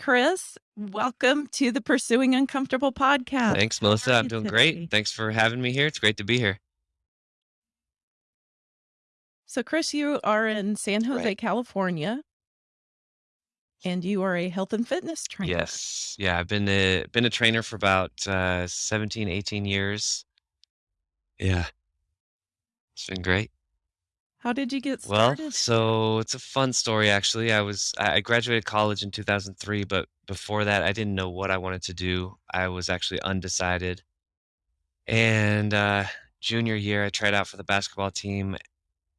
Chris. Welcome to the Pursuing Uncomfortable podcast. Thanks, Melissa. I'm doing great. Thanks for having me here. It's great to be here. So, Chris, you are in San Right. Jose, California, and you are a health and fitness trainer. Yes. Yeah, I've been a been a trainer for about uh 17, 18 years. Yeah, it's been great. How did you get Well, started? so it's a fun story actually. I was I I graduated college in 2003, but before that I didn't know what I wanted to do. I was actually undecided. And uh junior year I tried out for the basketball team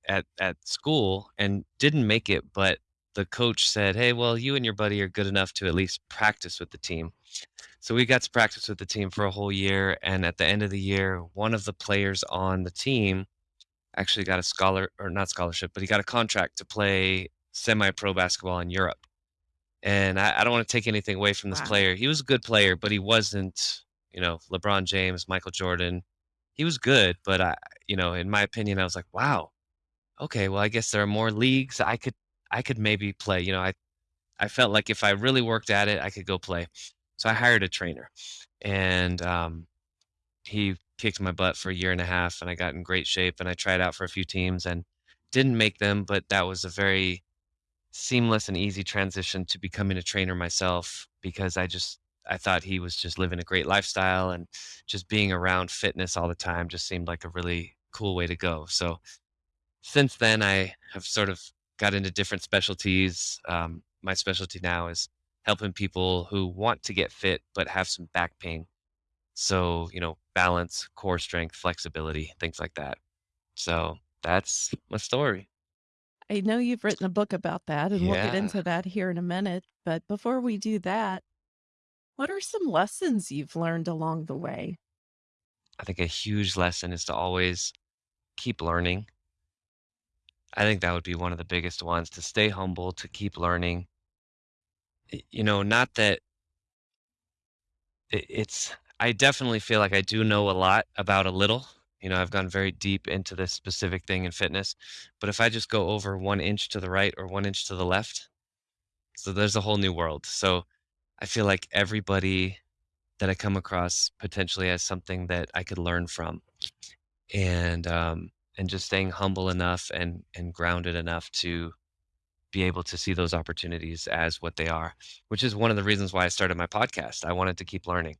at at school and didn't make it, but the coach said, "Hey, well, you and your buddy are good enough to at least practice with the team." So we got to practice with the team for a whole year, and at the end of the year, one of the players on the team actually got a scholar or not scholarship, but he got a contract to play semi-pro basketball in Europe. And I, I don't want to take anything away from this Wow. player. He was a good player, but he wasn't, you know, LeBron James, Michael Jordan. He was good, but I, you know, in my opinion, I was like, wow, okay, well, I guess there are more leagues I could I could maybe play. You know, I I felt like if I really worked at it, I could go play. So I hired a trainer, and um, he kicked my butt for a year and a half, and I got in great shape. And I tried out for a few teams and didn't make them, but that was a very seamless and easy transition to becoming a trainer myself because I just I thought he was just living a great lifestyle and just being around fitness all the time just seemed like a really cool way to go. So since then, I have sort of got into different specialties. Um, my specialty now is helping people who want to get fit but have some back pain. So, you know, balance, core strength, flexibility, things like that. So that's my story. I know you've written a book about that, and we'll get Yeah. into that here in a minute. But before we do that, what are some lessons you've learned along the way? I think a huge lesson is to always keep learning. I think that would be one of the biggest ones to stay humble, to keep learning. Y- You know, not that it, it's, I definitely feel like I do know a lot about a little. You know, I've gone very deep into this specific thing in fitness. But if I just go over one inch to the right or one inch to the left, so there's a whole new world. So I feel like everybody that I come across potentially has something that I could learn from. And, um, and just staying humble enough and, and grounded enough to be able to see those opportunities as what they are, which is one of the reasons why I started my podcast. I wanted to keep learning.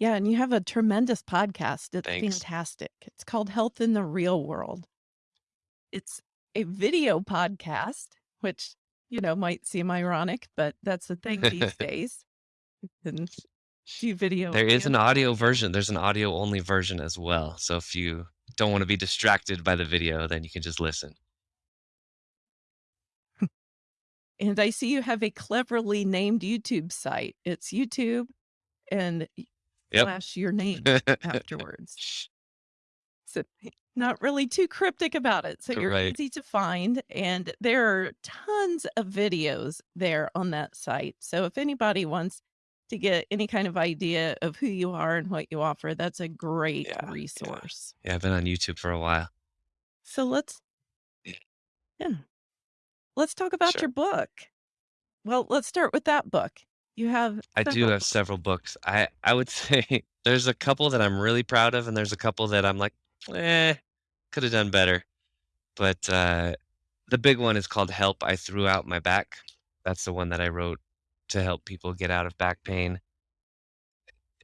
Yeah, and you have a tremendous podcast. It's Thanks. fantastic. It's called Health in the Real World. It's a video podcast, which, you know, might seem ironic, but that's the thing these days. And do video There is an audio version. There's an audio only version as well. So if you don't want to be distracted by the video, then you can just listen. and I see you have a cleverly named YouTube site. It's YouTube and Yep. slash your name afterwards. So not really too cryptic about it. So you're right. easy to find and there are tons of videos there on that site. So if anybody wants to get any kind of idea of who you are and what you offer, that's a great Yeah. Yeah. resource. Yeah. I've been on YouTube for a while. So let's Yeah. yeah, let's talk about Sure. your book. Well, let's start with that book. You have I do several have books. several books. I I would say there's a couple that I'm really proud of, and there's a couple that I'm like, eh, could have done better. But uh, the big one is called "Help." I threw out my back. That's the one that I wrote to help people get out of back pain.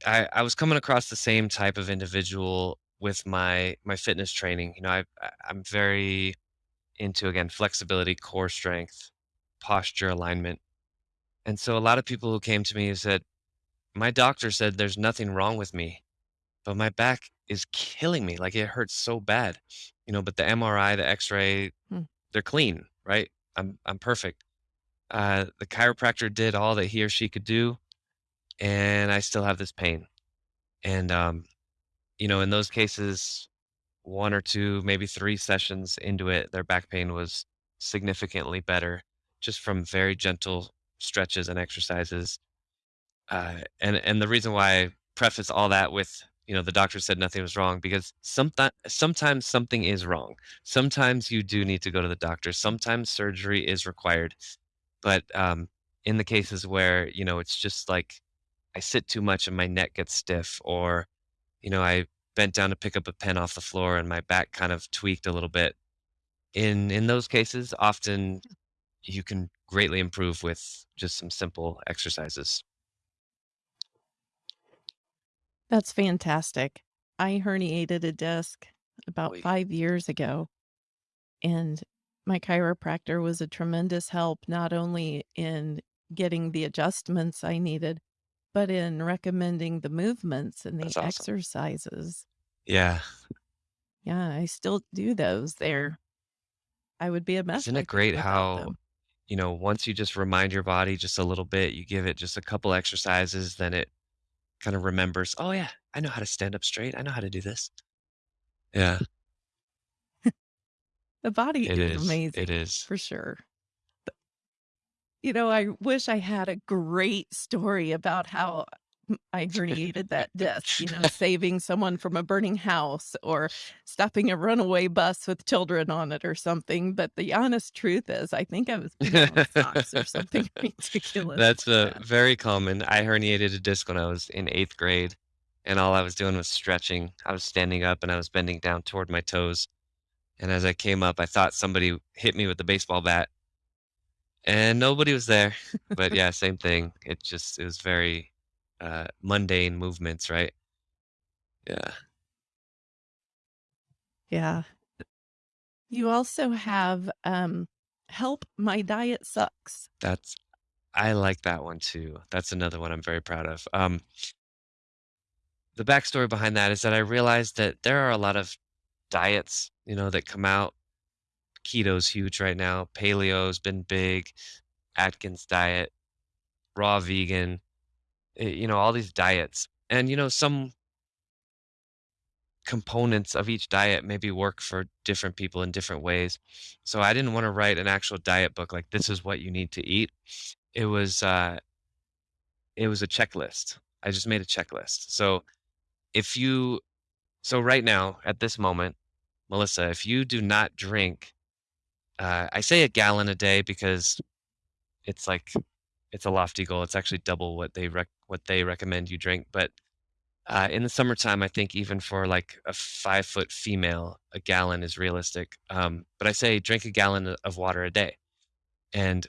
I I was coming across the same type of individual with my my fitness training. You know, I I- I'm very into again flexibility, core strength, posture alignment. And so a lot of people who came to me said, "My doctor said there's nothing wrong with me, but my back is killing me. Like it hurts so bad." You know, but the MRI, the X-ray, Hmm. they're clean, right? I'm I'm perfect. Uh, the chiropractor did all that he or she could do, and I still have this pain. And um, you know, in those cases, one or two, maybe three sessions into it, their back pain was significantly better just from very gentle stretches and exercises. Uh, and and the reason why I preface all that with you know, the doctor said nothing was wrong because someti sometimes something is wrong. Sometimes you do need to go to the doctor. Sometimes surgery is required. But, um, in the cases where, you know, it's just like I sit too much and my neck gets stiff or, you know, I bent down to pick up a pen off the floor and my back kind of tweaked a little bit. In in those cases, often you can greatly improve with just some simple exercises. That's fantastic. I herniated a disc about. 5 years ago, and my chiropractor was a tremendous help, not only in getting the adjustments I needed, but in recommending the movements and the awesome. exercises. Yeah. Yeah, I still do those. They're I would be a mess, Isn't it great how, them. You know, once you just remind your body just a little bit, you give it just a couple exercises, then it kinda remembers, "Oh, yeah. I know how to stand up straight. I know how to do this." Yeah. The body It is is. Amazing, is. for sure. You know, I wish I had a great story about how I herniated that disc, you know, saving someone from a burning house or stopping a runaway bus with children on it or something, but the honest truth is I think I was socks or something ridiculous That's, like uh, that. very common. I herniated a disc when I was in 8th grade, and all I was doing was stretching. I was standing up, and I was bending down toward my toes, and as I came up, I thought somebody hit me with a baseball bat and nobody was there. But, yeah, same thing. It just it was very, uh, mundane movements, right? Yeah. Yeah. You also have, um, "Help, My Diet Sucks." That's I like that one too. That's another one I'm very proud of. Um the backstory behind that is that I realized that there are a lot of diets, you know, that come out. Keto's huge right now, paleo's been big, Atkins diet, raw vegan, you know, all these diets. And, you know, some components of each diet maybe work for different people in different ways. So I didn't wanna write an actual diet book like, "This is what you need to eat." It was, uh it was a checklist. I just made a checklist. So, if you so right now, at this moment, Melissa, if you do not drink, uh, I say a gallon a day because it's like it's a lofty goal. It's actually double what they rec what they recommend you drink. But, uh, in the summertime, I think even for, like, a five-foot female, a gallon is realistic. Um, but I say drink a gallon of water a day and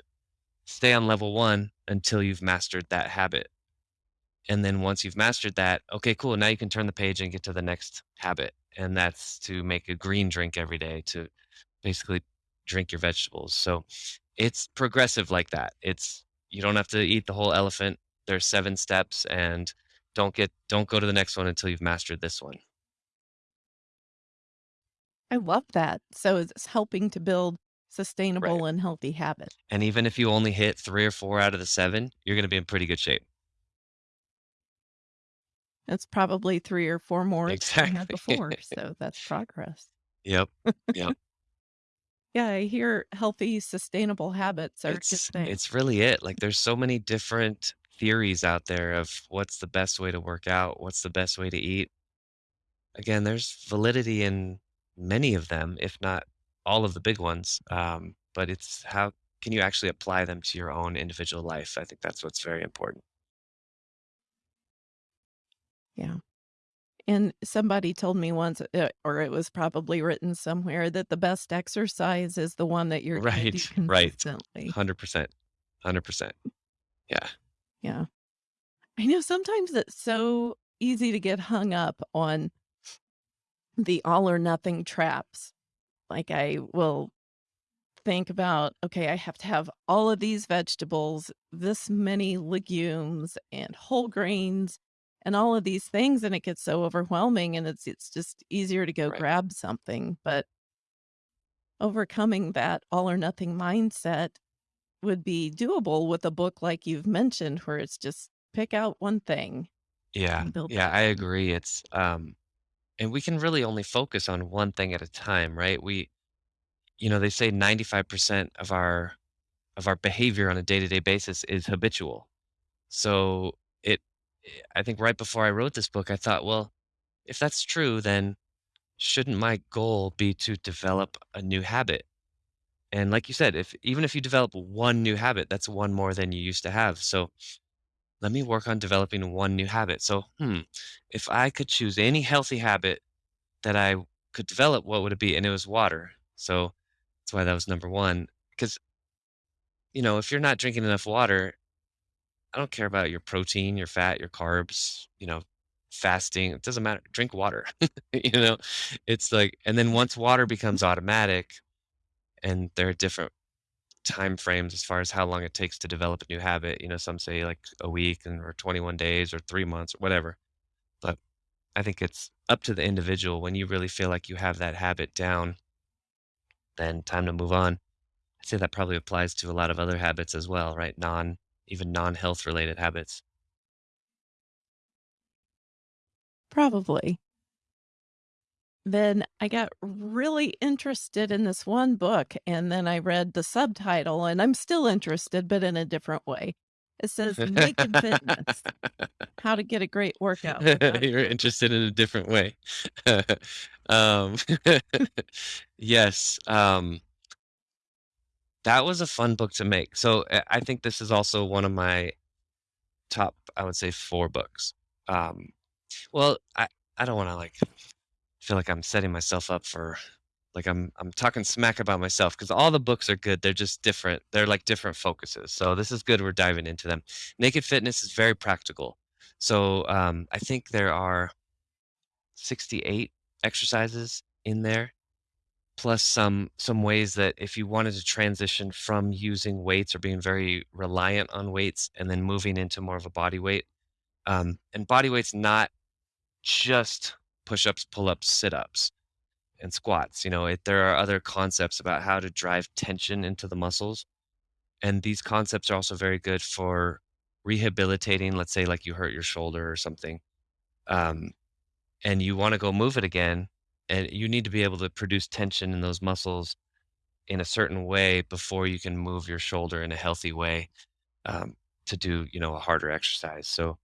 stay on level 1 until you've mastered that habit. And then once you've mastered that, okay, cool, now you can turn the page and get to the next habit, and that's to make a green drink every day to basically drink your vegetables. So, it's progressive like that. It's you don't have to eat the whole elephant. There's 7 steps, and don't get don't go to the next one until you've mastered this one. I love that. So it's helping to build Right. sustainable and healthy habits. And even if you only hit 3 or 4 out of the 7, you're gonna be in pretty good shape. It's probably 3 or 4 more than I had Exactly. before, so that's progress. Yep. Yep. Yeah, I hear healthy, sustainable habits are good It's thing. it's really it. Like, there's so many different theories out there of what's the best way to work out, what's the best way to eat. Again, there's validity in many of them, if not all of the big ones, um, but it's how can you actually apply them to your own individual life? I think that's what's very important. Yeah. And somebody told me once, uh, or it was probably written somewhere, that the best exercise is the one that you're Right, right. 100%. 100%. Yeah. Yeah. I know sometimes it's so easy to get hung up on the all or nothing traps. Like, I will think about, "Okay, I have to have all of these vegetables, this many legumes, and whole grains, and all of these things," and it gets so overwhelming, and it's it's just easier to go Right. grab something, but overcoming that all or nothing mindset would be doable with a book like you've mentioned, where it's just pick out one thing Yeah. Yeah, I agree. It's, um and we can really only focus on one thing at a time, right? We you know, they say 95% of our of our behavior on a day-to-day basis is habitual. So, I think right before I wrote this book, I thought, "Well" if that's true, then shouldn't my goal be to develop a new habit? And like you said, if even if you develop one new habit, that's one more than you used to have. So let me work on developing one new habit. So, hmm, if I could choose any healthy habit that I could develop, what would it be? And it was water. So that's why that was number one. Because, you know, if you're not drinking enough water, I don't care about your protein, your fat, your carbs, you know, fasting. It doesn't matter. Drink water. you know, it's like, and then once water becomes automatic, and there are different time frames as far as how long it takes to develop a new habit. You know, some say like a week and or 21 days or three months or whatever. But I think it's up to the individual. When you really feel like you have that habit down, then time to move on. I'd say that probably applies to a lot of other habits as well, right? Non, even non-health related habits. Probably. Then I got really interested in this one book, and then I read the subtitle, and I'm still interested, but in a different way. It says Naked Fitness, how to get a great workout You're interested in a different way. Um, yes, um, that was a fun book to make. So I I think this is also one of my top, I would say, 4 books. Um, well, I I don't wanna, like, feel like I'm setting myself up for like I'm I'm talking smack about myself because all the books are good. They're just different. They're like different focuses. So this is good. We're diving into them. Naked Fitness is very practical. So um, I think there are 68 exercises in there, plus some some ways that if you wanted to transition from using weights or being very reliant on weights and then moving into more of a body weight. Um, and body weight's not just push-ups, pull-ups, sit-ups and squats. You know, it, there are other concepts about how to drive tension into the muscles. And these concepts are also very good for rehabilitating, let's say, like you hurt your shoulder or something, um, and you want to go move it again. And you need to be able to produce tension in those muscles in a certain way before you can move your shoulder in a healthy way um, to do, you know, a harder exercise. So,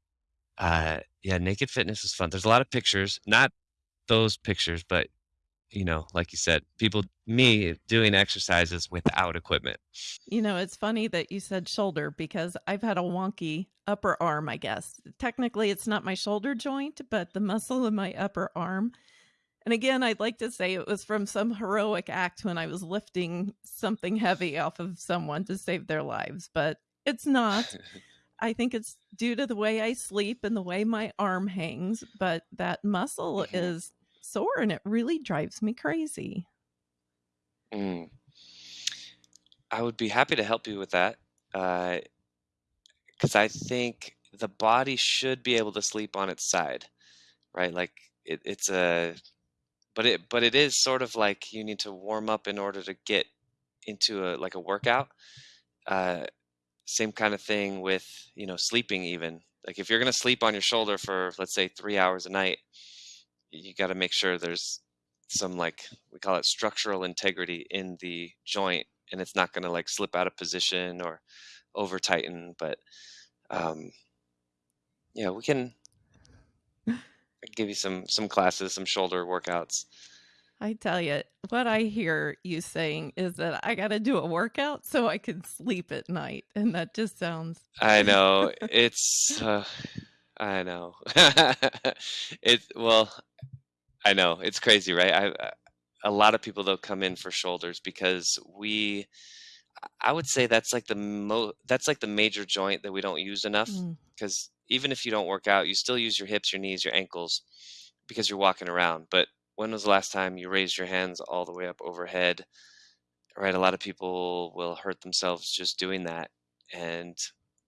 uh, yeah, naked fitness is fun. There's a lot of pictures, not those pictures, but you know, like you said, people me doing exercises without equipment. You know, it's funny that you said shoulder because I've had a wonky upper arm, I guess. Technically, it's not my shoulder joint, but the muscle in my upper arm. And again, I'd like to say it was from some heroic act when I was lifting something heavy off of someone to save their lives, but it's not. I think it's due to the way I sleep and the way my arm hangs, but that muscle Mhm. is sore and it really drives me crazy. Mm. I would be happy to help you with that, because I think the body should be able to sleep on its side, right? Like it, it's a, but it, but it is sort of like you need to warm up in order to get into a like a workout. Uh, same kind of thing with you know sleeping even. Like if you're gonna sleep on your shoulder for let's say three hours a night, you got to make sure there's some like we call it structural integrity in the joint and it's not going to like slip out of position or over tighten but um yeah we can I give you some some classes some shoulder workouts I tell you, what I hear you saying is that I got to do a workout so I can sleep at night. And that just sounds i know it's uh, i know it's well i know it's crazy right i I- a lot of people they'll come in for shoulders because we I would say that's like the mo that's like the major joint that we don't use enough. Mm. Because even if you don't work out, you still use your hips, your knees, your ankles because you're walking around. But when was the last time you raised your hands all the way up overhead? Right? A lot of people will hurt themselves just doing that. And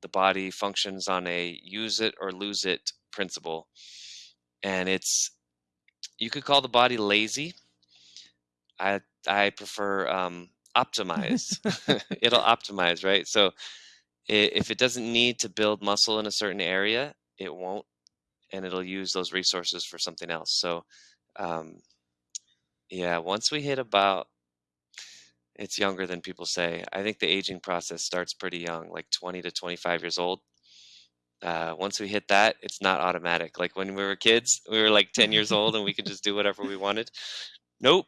the body functions on a use it or lose it principle. And it's you could call the body lazy. I I prefer um optimize. It'll optimize, right? So if it doesn't need to build muscle in a certain area, it won't, and it'll use those resources for something else. So, um, yeah, once we hit about, it's younger than people say. I think the aging process starts pretty young, like 20 to 25 years old. uh, once we hit that, it's not automatic. Like when we were kids, we were like 10 years old and we could just do whatever we wanted. Nope.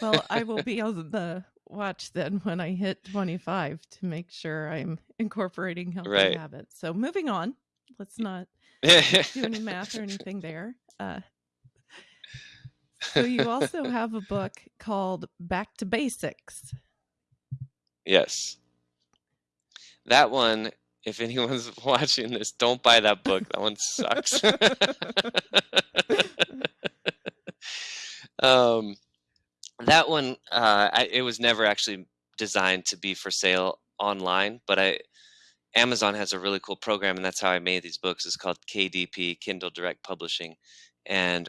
well, I will be on the watch then when I hit 25 to make sure I'm incorporating healthy Right. habits. So moving on, let's not do any math or anything there. Uh, so you also have a book called Back to Basics. yes. That one, if anyone's watching this, don't buy that book. That one sucks. um, that one, uh, I, it was never actually designed to be for sale online, but I Amazon has a really cool program, and that's how I made these books. It's called KDP, Kindle Direct Publishing, and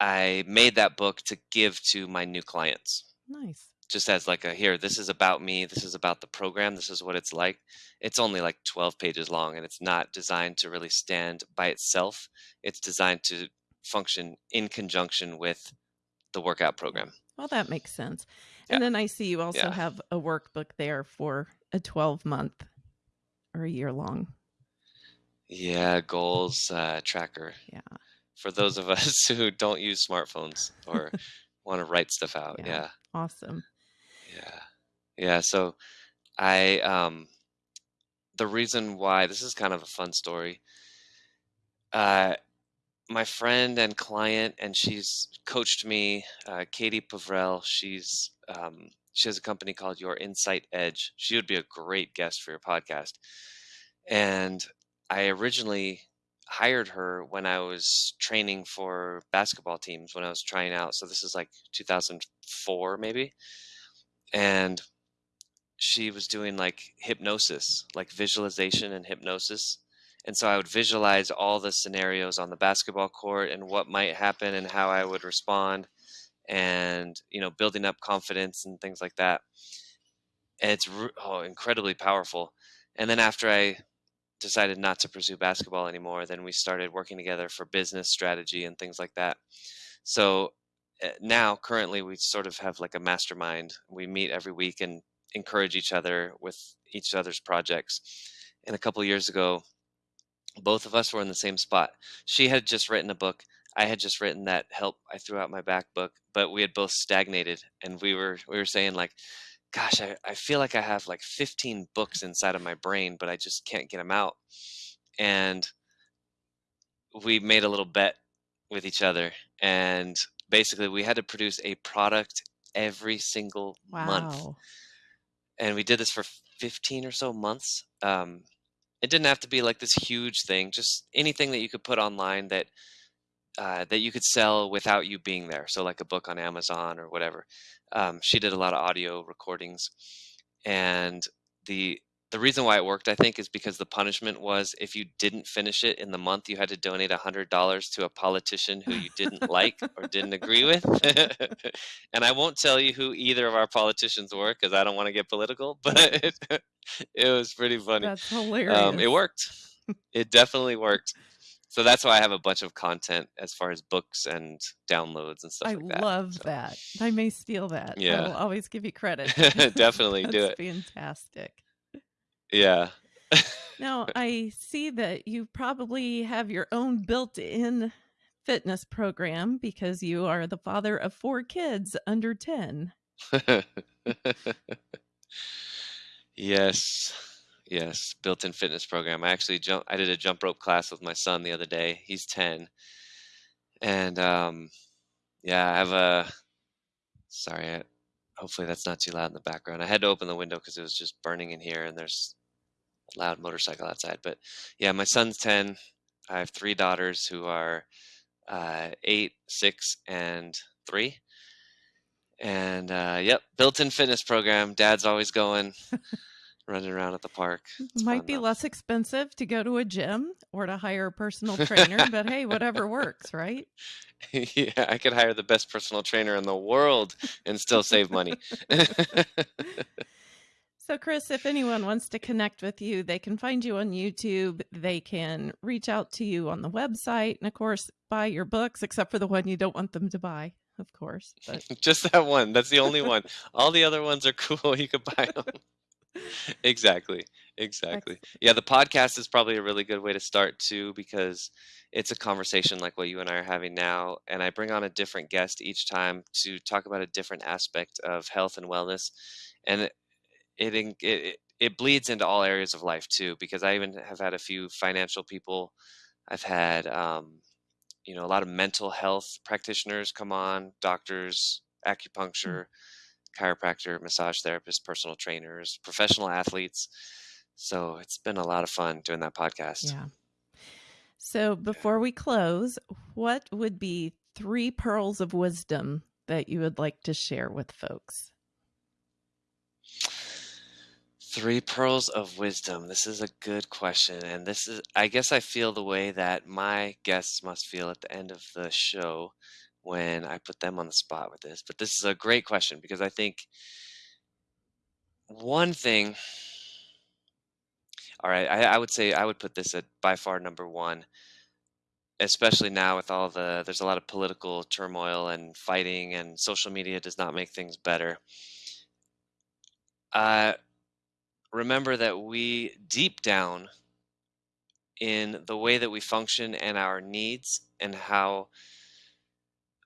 I made that book to give to my new clients Nice. just as like a here this is about me this is about the program this is what it's like it's only like 12 pages long and it's not designed to really stand by itself it's designed to function in conjunction with the workout program Well, that makes sense. Yeah. And then I see you also Yeah. have a workbook there for a 12 month or a year long. yeah goals uh, tracker Yeah. for those of us who don't use smartphones or want to write stuff out Yeah. yeah Awesome. Yeah. Yeah. So I, um, the reason why this is kind of a fun story. Uh, my friend and client, and she's coached me, uh, Katie Pavrel. She's, um, she has a company called Your Insight Edge. She would be a great guest for your podcast. And I originally hired her when I was training for basketball teams when I was trying out. So this is like 2004 maybe. And she was doing like hypnosis, like visualization and hypnosis. And so I would visualize all the scenarios on the basketball court and what might happen and how I would respond and, you know, building up confidence and things like that. And it's oh, incredibly powerful. And then after I decided not to pursue basketball anymore, then we started working together for business strategy and things like that. So uh, now, currently, we sort of have like a mastermind. We meet every week and encourage each other with each other's projects. And a couple years ago, both of us were in the same spot. She had just written a book. I had just written that help I threw out my back book, but we had both stagnated and we were we were saying like gosh, I, I feel like I have like 15 books inside of my brain, but I just can't get them out. And we made a little bet with each other. And basically, we had to produce a product every single month. Wow. And we did this for 15 or so months. Um, it didn't have to be like this huge thing, just anything that you could put online that uh, that you could sell without you being there. So like a book on Amazon or whatever. Um, she did a lot of audio recordings, and the the reason why it worked, I think, is because the punishment was if you didn't finish it in the month, you had to donate a hundred dollars to a politician who you didn't like or didn't agree with. and I won't tell you who either of our politicians were because I don't want to get political, but it was pretty funny. That's hilarious. Um, it worked. It definitely worked. So that's why I have a bunch of content as far as books and downloads and stuff I like that. I love So, that. I may steal that. Yeah. I'll always give you credit. definitely do That's it. fantastic. Yeah. Now, I see that you probably have your own built in fitness program because you are the father of four kids under 10. yes. Yes. Built-in fitness program. I actually jump I did a jump rope class with my son the other day. He's 10. And um yeah, I have a sorry, I, hopefully that's not too loud in the background. I had to open the window because it was just burning in here and there's a loud motorcycle outside. But yeah, my son's 10. I have three daughters who are uh, eight, six, and three. And uh, yep, built-in fitness program. Dad's always going, running around at the park. It's Might be though. less expensive to go to a gym or to hire a personal trainer, but hey, whatever works, right? yeah, I could hire the best personal trainer in the world and still save money. So, Chris, if anyone wants to connect with you, they can find you on YouTube. They can reach out to you on the website, and of course, buy your books, except for the one you don't want them to buy, of course. But Just that one. That's the only one. All the other ones are cool. You could buy them. Exactly. Exactly. Yeah, the podcast is probably a really good way to start too because it's a conversation like what you and I are having now, and I bring on a different guest each time to talk about a different aspect of health and wellness, and it it en- it, it it bleeds into all areas of life too because I even have had a few financial people. I've had um, you know a lot of mental health practitioners come on, doctors, Mm, acupuncture, chiropractor, massage therapist, personal trainers, professional athletes. So it's been a lot of fun doing that podcast. Yeah. So before we close, what would be three pearls of wisdom that you would like to share with folks? Three pearls of wisdom. This is a good question. And this is, I guess I feel the way that my guests must feel at the end of the show when I put them on the spot with this. But this is a great question because I think one thing, all right, I, I would say I would put this at by far number one, especially now with all the, there's a lot of political turmoil and fighting, and social media does not make things better. Uh, remember that we deep down in the way that we function and our needs and how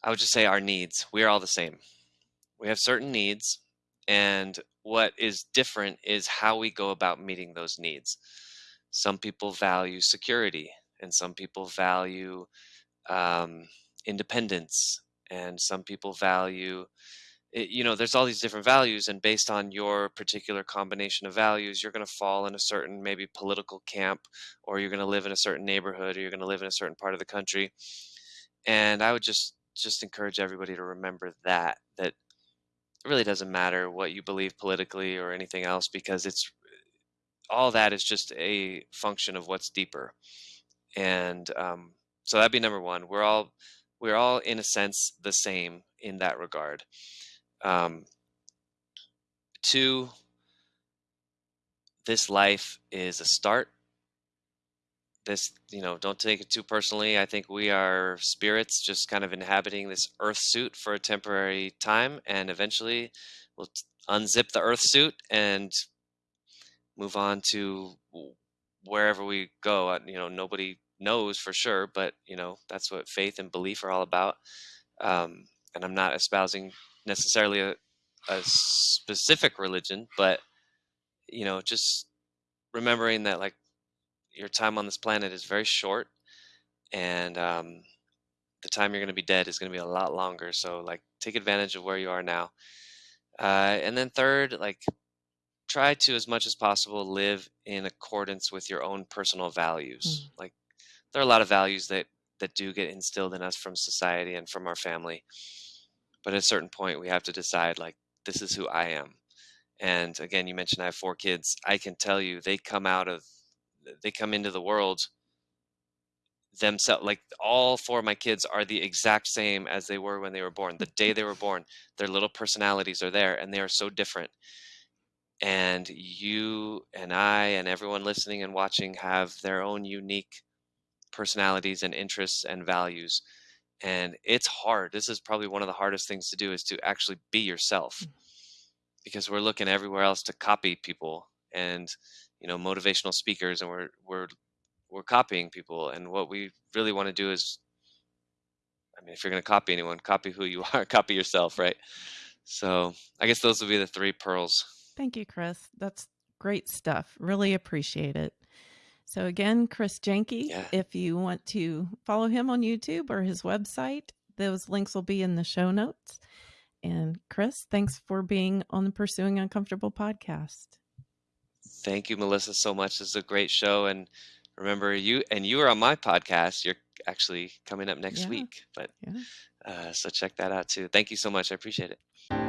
I would just say our needs, we are all the same. We have certain needs, and what is different is how we go about meeting those needs. Some people value security, and some people value um, independence, and some people value it, you know, there's all these different values, and based on your particular combination of values, you're going to fall in a certain maybe political camp, or you're going to live in a certain neighborhood, or you're going to live in a certain part of the country. And I would just just encourage everybody to remember that that it really doesn't matter what you believe politically or anything else because it's all that is just a function of what's deeper. And um, so that'd be number one. We're all we're all in a sense the same in that regard. Um, two, this life is a start. This, you know, don't take it too personally. I think we are spirits just kind of inhabiting this earth suit for a temporary time, and eventually we'll unzip the earth suit and move on to wherever we go. Uh, You know, nobody knows for sure, but, you know, that's what faith and belief are all about. Um, and I'm not espousing necessarily a, a specific religion, but, you know, just remembering that, like, your time on this planet is very short, and um, the time you're going to be dead is going to be a lot longer. So, like, take advantage of where you are now. Uh, and then third, like, try to as much as possible live in accordance with your own personal values. Mm, Like, there are a lot of values that that do get instilled in us from society and from our family, but at a certain point, we have to decide, like, this is who I am. And again, you mentioned I have four kids. I can tell you, they come out of they come into the world themselves like all four of my kids are the exact same as they were when they were born. The day they were born their little personalities are there and they are so different. And you and i and everyone listening and watching have their own unique personalities and interests and values. And it's hard. This is probably one of the hardest things to do is to actually be yourself mm. because we're looking everywhere else to copy people. And you know motivational speakers and we're we're we're copying people and what we really want to do is i mean if you're going to copy anyone copy who you are copy yourself right so i guess those would be the three pearls Thank you, Chris. That's great stuff. Really appreciate it. So, again, Chris Jenke, yeah if you want to follow him on YouTube or his website, those links will be in the show notes. And Chris, thanks for being on the Pursuing Uncomfortable podcast. Thank you melissa so much. This is a great show and remember you and you are on my podcast. You're actually coming up next Yeah, week but yeah. uh, so check that out too. Thank you so much. I appreciate it